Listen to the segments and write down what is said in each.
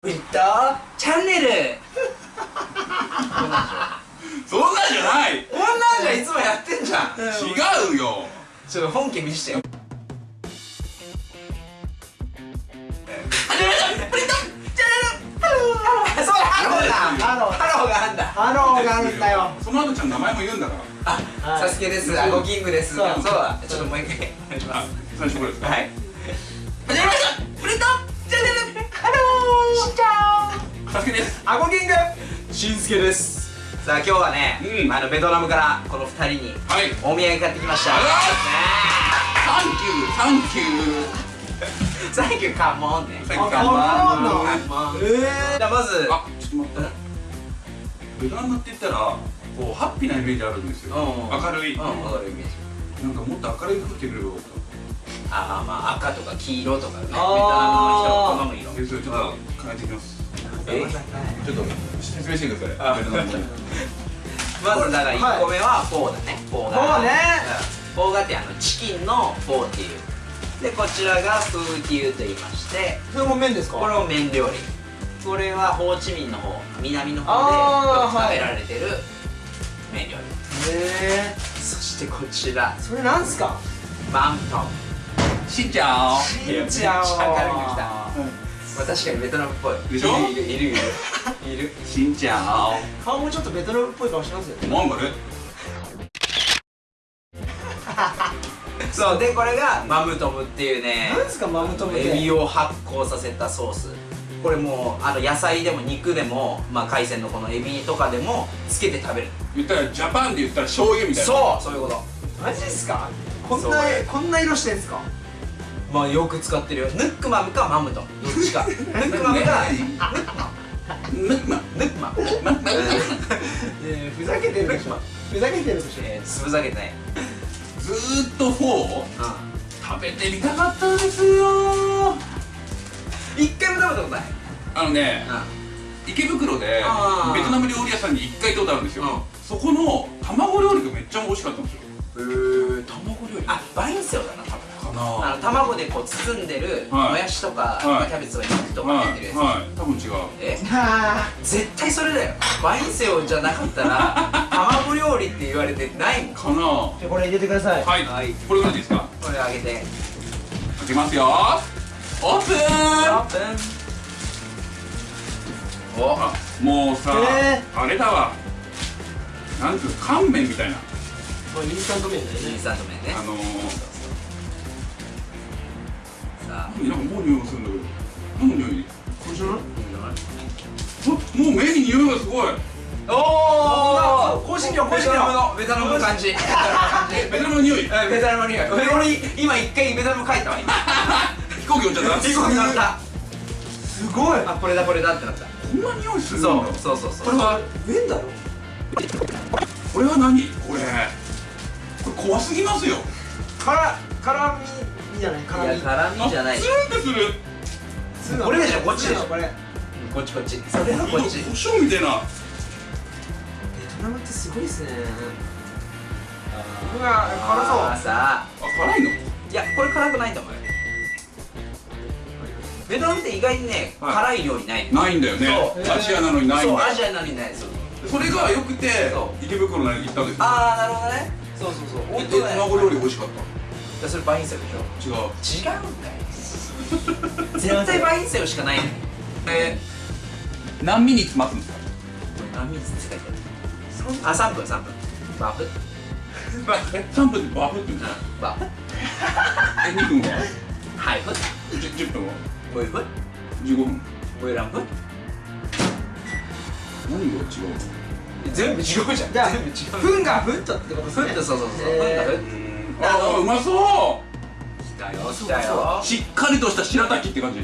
フリットチャンネルそんなんじゃないこんなんじゃいつもやってんじゃん違うよちょっと本家見してよハローだハローハローがあんだハローがあるんだよその後ちゃん名前も言うんだからあ、はいサスケですあゴキングですそうそうだちょっともう一回お願いしまあす最初これですかはいサスケですあゴキング。しんすけです。さあ今日はね、うん。あのベトナムからこの二人にはい。お土産買ってきました。あら。ね Thank you Thank you。Thank you。Cảm ơn ね Thank you あ cảm ơn じゃあまず。あちょっと待って。ベトナムって言ったらこうハッピーなイメージあるんですよ。うん明るい。うんなんわかるイメージ。かもっと明るい服着てくればよああまあ赤とか黄色とかね。ベトナムの人好む色。たえそれちょっと変えてきます。えちょっと説明してください。まずだから1個目はフォーだね。フォーフォーね。うん。フォーガってあのチキンのフォーっていう。でこちらが hủ tiếu と言いまして。それも麺ですか？これも麺料理。これはホーチミンの方南の方でよく食べられてる麺料理。へえそしてこちら。それなんすか？マントン。しんちゃん。しいやめっちゃ明るく来たまあ確かにベトナムっぽい。でしょ？いるいるいる。いる。いるしんちゃん。顔もちょっとベトナムっぽい顔してますよね。なんだねそうでこれがマムトムっていうねなんすかマムトムって？エビを発酵させたソース。これもうあの野菜でも肉でも、まあ、海鮮のこのエビとかでもつけて食べる。言ったらジャパンで言ったら醤油みたいな。そうそういうこと。マジっすか？こんなこんな色してんすか？まあよく使ってるよ。 Nước mắm か mắm tôm どっちか。 Nước mắm かム。ッマ nước mắm。えふざけてるでしょ。ふざけてるでしょ。えー、つぶざけてない。ずーっとフォー。う食べてみたかったんですよ。ん一回も食べたことない？あのね池袋でベトナム料理屋さんに1回行ったことあるんですよ、うん。そこの卵料理がめっちゃ美味しかったんですよ。へえ卵料理。あバインセオだなあの卵でこう包んでるはい。もやしとか、い。まあキャベツとか肉とかはい入ってるやつ、はい。多分違う。え？は絶対それだよ。バインセオじゃなかったら 卵料理って言われてないもん。かな。あじゃあこれ入れてください。はい、はい。これぐらいですか？これあげて。開けますよ。オープン。オープン。お。あもうさ、へあれだわ。なんていうの乾麺みたいな。これインスタント麺だよね。インスタント麺ね。あのー、さあなんかもう匂いがするんだけど。何の匂い。これじゃない？あもう麺に匂いがすごい。おお香辛料香辛料ベトナムの感じ？ベトナムの匂い？ベトナムの匂い。俺俺今一回ベトナム帰ったわ今。飛行機乗っちゃった？飛行機乗った。すごい。あこれだこれだってなった。こんな匂いするんだ。そうそうそうそう。これは麺だろ。これは何？これ。これ怖すぎますよ。から辛みじゃないい辛み。や辛みじゃない。ツンってする。するのこれでしょこっちでしょ。これ。ベこっちこっち。それはこっち。胡椒みたいな。トナムってすごいっすね。うわ辛そう。あーさあ。あ辛いの？いやこれ辛くないと思うよ。ベトナムって意外にね、はい。辛い料理ない。ないんだよね。そう。アジアなのにないんだそうアジアなのにないそう。それが良くてそ池袋に行ったんですよああなるほどね。そうそうそう。え本当だよ。卵料理美味しかっいやそれバインセオでしょ？た違う。違う。んだよ絶対バインセオしかないえ何ミニッツ待つんですか？何ミニって書いてある。あ3分3分。バフ？え3分でバフって言うんですかバフ。え2分は？ハイフ 10, 10分は？ボイフ15分。ボイランプ何が違う全部違うじゃん。じゃあ全部違う。フンがフットってことですね。フットそうそうそう。フへーンがフッのああうまそ来たよ来たよ。うしっかりとした白滝って感じ。い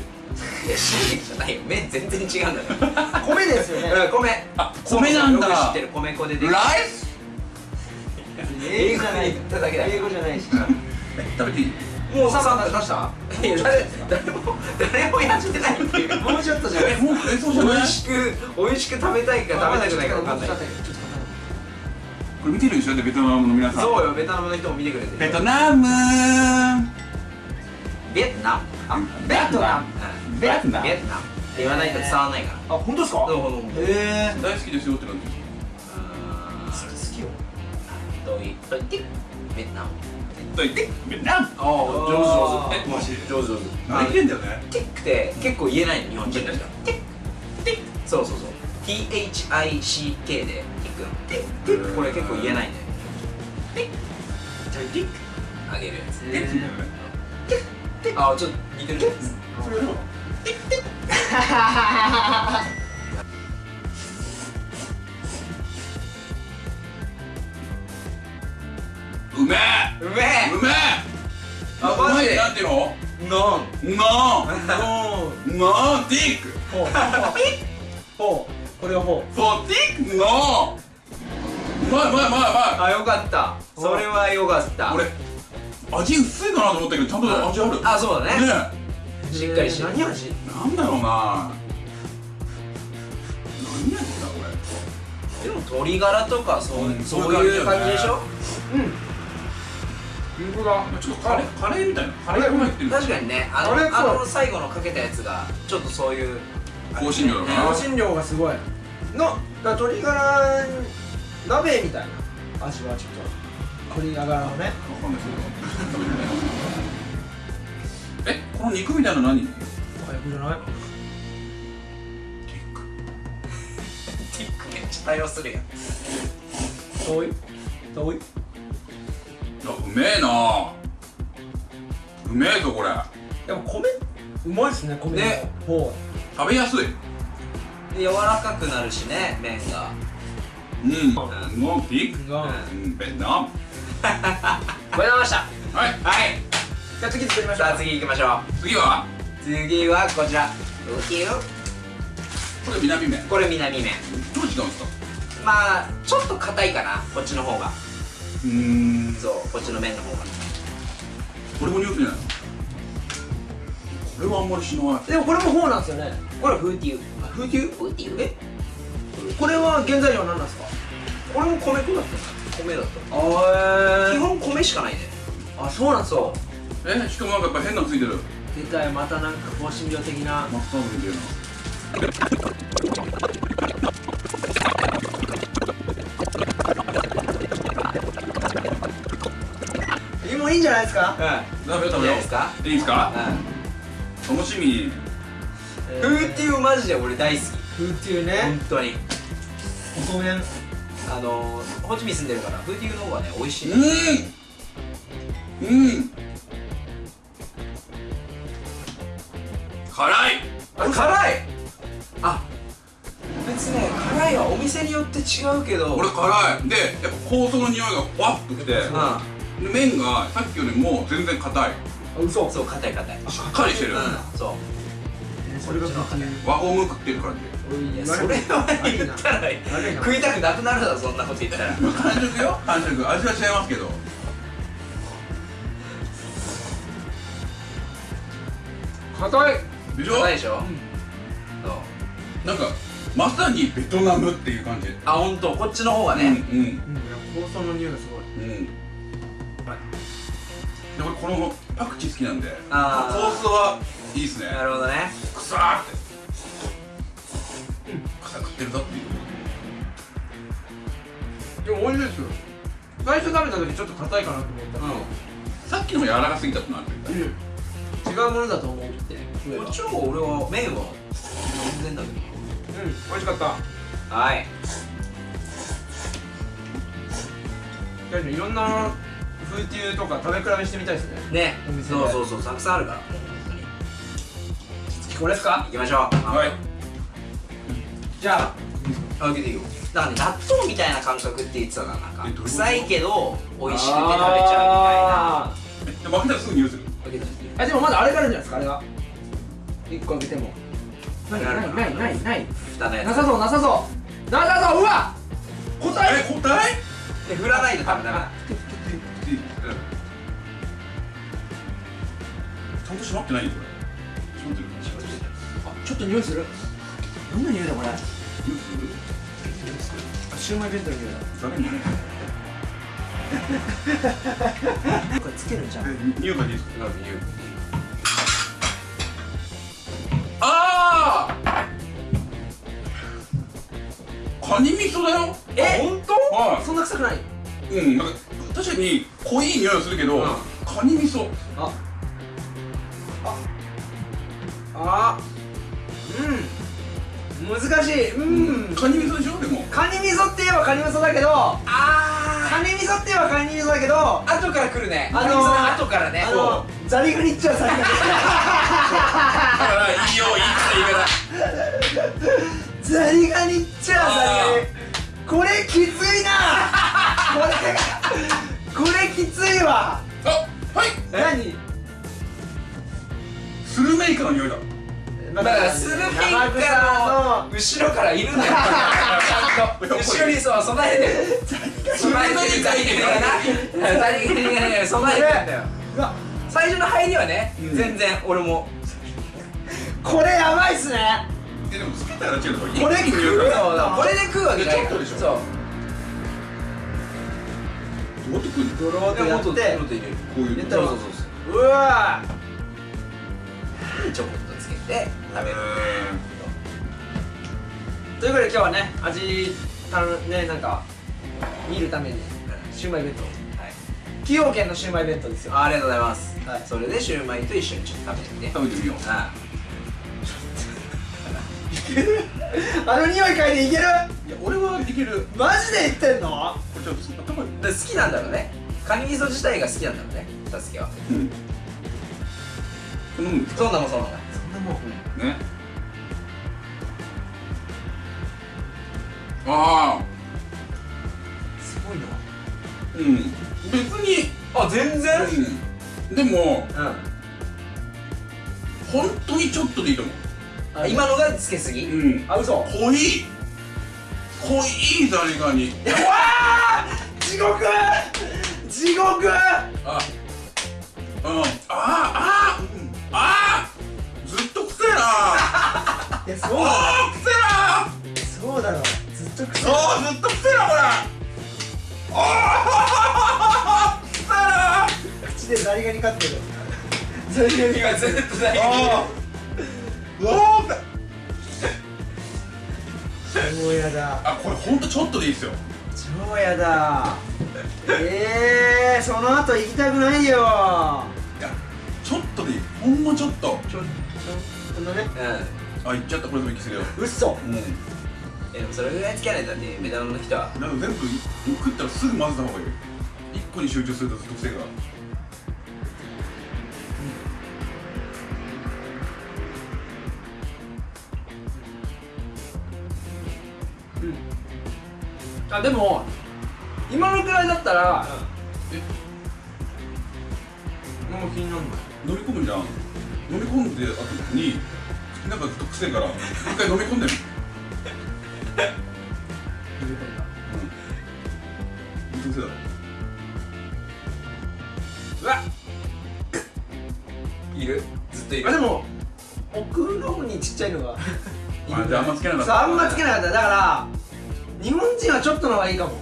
やシーじゃないよ。麺全然違うんだよ。米ですよね。うん米。あ米なんだ。よく知ってる。米粉でできるライス？英語じゃない。言っただけだよ。英語じゃないし。食べていい？もう3分出した？いや誰誰も誰もやってないっていう。もうちょっとじゃない。えもう食えそうじゃない？美味しく美味しく食べたいか食べたくないか分かんないこれ見てるでしょ？ベトナムの皆さん。そうよベトナムの人も見てくれてるベトナム。ベトナム？あベトナム。うんベトナム。ベトナム。言わないと伝わんないからあ本当ですか？どうもどうもへえ大好きですよって感じ好きよ。ドイドイティベトナム。と言ってベトナム。ああ上手上手。えマジ上手。上手何言ってんだよね。ティックって結構言えないの日本人の人。ティック。ティック。そうそうそう THICK でティックティックティックこれ結構言えないんだよティックじゃあティック？あげるやつ。ティック？だよねあちょっと似てるじゃないですかそれやろううめえ！うめえ！うめえ！あマジで？なんていうの？ノンノおーンノンティック。ほうほう。これがほう。そうティックノンうまいうまいうまいうまあよかった。それはよかった。い俺味薄いかなと思ったけどちゃんと味ある？ねあそうだね。え。しっかりしてる。何味？なんだろうな。何味だこでも鶏ガラとかそう,、うんそういう感じでしょ？本当だ。れちょっとカレーカレーみたいな。カレーが入ってる。確かにね。あのあの最後のかけたやつがちょっとそういう香辛料だな香辛料がすごい。のだから鶏ガラ鍋みたいな味はちょっと鶏ガラのね。わかんないけど。えこの肉みたいなの何？テ早くじゃない？ィック。ティックめっちゃ対応するやん。遠い？遠い？あうめえな。うめえぞこれ。でも米？うまいっすね米ね食べやすい。で柔らかくなるしね麺が。うん。ノンティックがうんベトナム。これざいました。はい。はい。じゃあ次作りましょうさあ次行きましょ次は？う次はこちら。ウキュこれ南麺。これ南麺。どう違うんですか？まあちょっと硬いかな。こっちの方が。うーん。そうこっちの麺の方が。これもニュースじゃない。これはあんまりしない。でもこれもフォーなんですよね。これフーティーフーティーフーティーえ？これは原材料は何なんですか？これも米粉だった。米だった。あ基本米しかないね。あそうなんですかそうえ？しかもなんかやっぱ変なのついてる。出たよまたなんか香辛料的な。マスタードみたいな。もういいんじゃないですか？うん食べよう。食べよいいんじゃないですか？ういいですか？楽しみ。フー。ティーマジで俺大好き。フーティーね。本当に。細麺あのー、ホチミン住んでるからフーティーの方がね美味しい。うん。うん。辛い。あ辛い。あ別にね辛いはお店によって違うけど。これ辛い。でやっぱ香草の匂いがふわっときて。うで麺がさっきよりも全然硬い。あ嘘。んそう硬い硬い。しっかりしてる。うんそう。それが和ホーム食って。る感じいやそれは言ったら食いたくなくなるだろそんなこと言ったら。完食よ。完食。味は違いますけど。硬い。でしょ？硬いでしょ、そう。なんかまさにベトナムっていう感じ。あ本当こっちの方がね、うんうん。香草の匂いがすごい。うん。このパクチー好きなんで。あー。コースはいいっすね。なるほどね。くさーって。草食ってるぞっていう。でも美味しいですよ。最初食べた時ちょっと硬いかなと思った。うさっきのも柔らかすぎたってなるうん違うものだと思って。食えばこっちの方が俺は麺は全然だけうん美味しかったどはい。いろんなフーティーとか食べ比べしてみたいですね。ね。そうそうそうたくさんあるから本当に。これですか？行きましょう。はい。じゃああ開けていいよ。だからね納豆みたいな感覚って言ってたななんか。臭いけど美味しくて食べちゃあえで負けたらすぐ匂いする？うみたいな開けてみて。ーあでもまだあれがあるんじゃないですかあれが一個開けても。ないなるないないないない。蓋のやつなさそうなさそう。なさそう。うわ答え？え答え？で振らないとダメダメちゃんと閉まってないよこれ閉まってるあちょっと匂いするどんな匂いだこれ匂いする。あシューマイ弁当の匂いダメね。だこれつけるんじゃんえ匂い嗅い？ああカニ味噌だよえ？本当はそんな臭くない。いうん。なんか確かに濃い匂いはするけど、うん。カニ味噌。あああうん。難しい。うん。カニ味噌でしょ？でも。カニ味噌って言えばカニ味噌だけどあカニ味噌って言えばカニ味噌だけどあ後から来るね。あのー後からね。あのザリガニっちゃザリガニ。だからいいよいいって言い方。ザリガニっちゃザリガニ。これきついな。これこれきついわメイカの匂いだ。だだからスルメイカの後ろからいるんだよ後ろにそう備えてる備えてるザリガニがな備えてるんだよ。最初の入りはねうん。全然俺も。これやばいっすね。えでもつけたら違うとここれで食うわけじゃないそう。どうやって食うの？ドローってやって。もっと入れる。こういう入れたらそうそうそう。うわそうちょこっとつけて食べるということで今日はね味たのねなんか見るためにシウマイ弁当。はい。崎陽軒のシウマイ弁当ですよ。あありがとうございます。はい。それでシューマイと一緒にちょっと食べて。みて食べてみよう。あ あの匂い嗅いでいける？いや俺はいける。マジで言ってんの？これちょっと好きなんだろうね。カニ味噌自体が好きなんだろうねたすけはうん。そんなもんそんなもんそんなもん。ね。ああ。すごいな。うん。別にあ全然。うん。でもうん。本当にちょっとでいいと思あ今のがつけすぎ？ううん。あ嘘。濃い。濃いザリガニ。地獄！地獄！あ。うん。ああいやそうだあーくせえなろそうだろ。ずっとくせあーずっとくせえなこれ。あーくせえな口でザリガニ飼ってる。ザリガニ今ずっとザリガニ。あー超やだ。あこれほんとちょっとでいいですよ。超やだ。えー、その後行きたくないよ。いやちょっとでいい。ほんまちょっと。ちょちょこんなね。うん。あいっちゃった。これでもいきすぎだ。ようっそうん。えでもそれぐらいつけないとだって目玉の人は。なんか全部食ったらすぐ混ぜた方がいい一個に集中するとずっと癖があでも今のくらいだったらえ？もう気になるの飲み込むじゃん飲み込んで後に口の中ずっと癖から一回飲み込んでみるうん。ずっと癖だろ。うわいる。ずっといる。あでも奥の方にちっちゃいのが。あじゃああんまつけなかった。あんまつけなかった。だから日本人はちょっとの方がいいかも。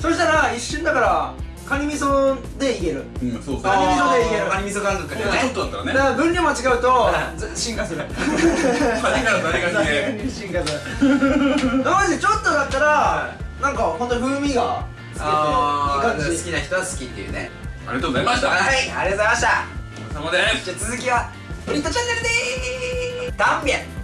そしたら一瞬だからカニ味噌でいける。うん、うん、そうそう。カニ味噌でいける。カニ味噌感覚でほん。とちょっねとだったらね。だから分量間違うと進化する。カニから誰がしてに進化する。マジでちょっとだったらなんか本当に風味がつけていいあ感じ。ー好きな人は好きっていうね。ありがとうございました。はいありがとうございました。お疲れ様です。じゃあ続きはフリットチャンネルでーす。タンビェン